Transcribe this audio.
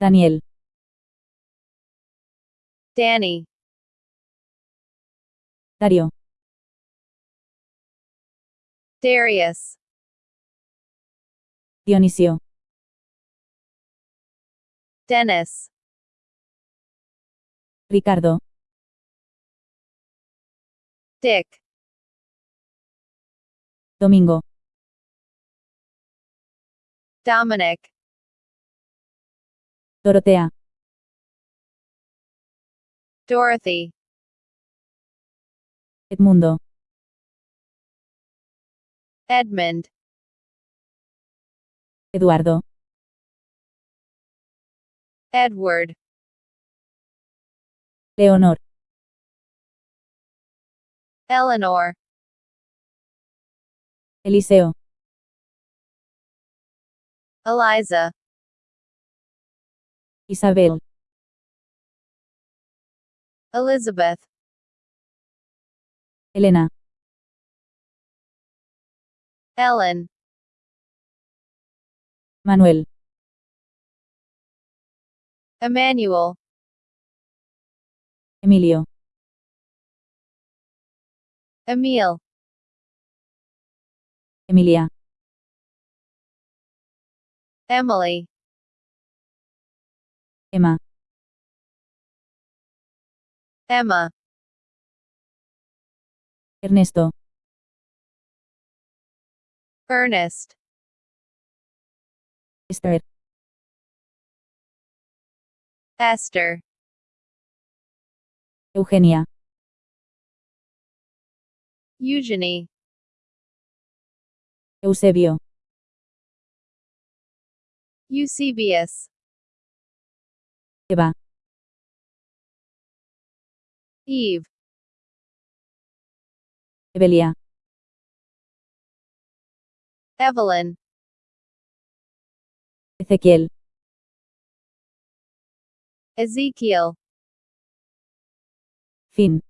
Daniel, Danny, Dario, Darius, Dionisio, Dennis, Ricardo, Dick, Domingo, Dominic, Dorotea, Dorothy, Edmundo, Edmund, Eduardo, Edward, Leonor, Eleanor, Eliseo, Eliza, Isabel, Elizabeth, Elena, Ellen, Manuel, Emmanuel, Emilio, Emil, Emilia, Emily, Emma, Emma, Ernesto, Ernest, Esther, Esther, Eugenia, Eugenie, Eusebio, Eusebius, Eva, Eve, Evelia, Evelyn, Ezequiel, Ezekiel, Fin.